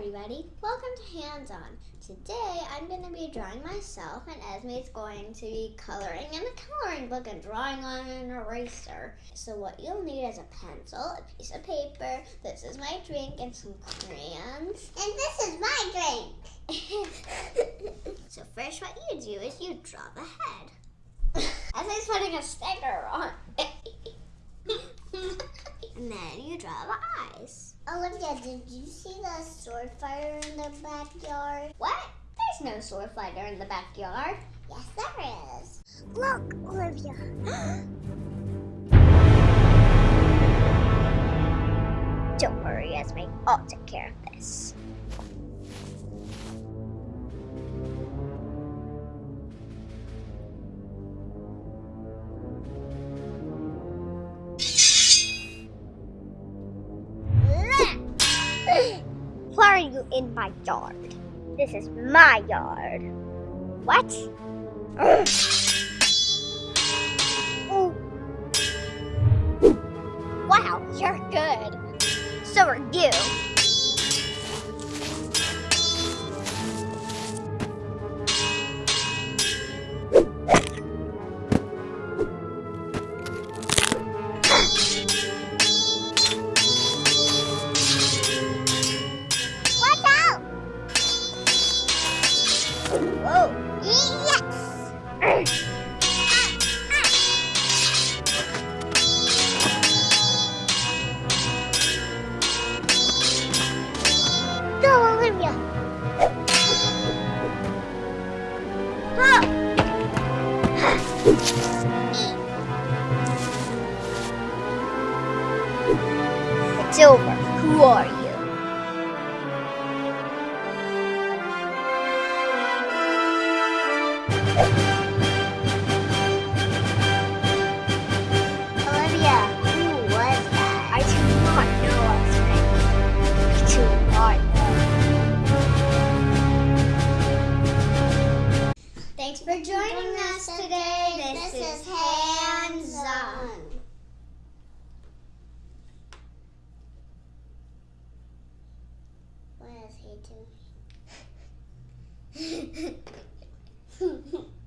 everybody, welcome to Hands On. Today I'm going to be drawing myself and Esme is going to be coloring in a coloring book and drawing on an eraser. So what you'll need is a pencil, a piece of paper, this is my drink, and some crayons. And this is my drink. so first what you do is you draw the head. Esme's putting a sticker on. And then you draw the eyes. Olivia, did you see the sword fighter in the backyard? What? There's no sword fighter in the backyard. Yes, there is. Look, Olivia. Don't worry, Esme. I'll take care of this. You in my yard? This is my yard. What? Wow, you're good. So are you. Yes. It's over. Who are you? For joining us today. This, is Hands On. What is he doing?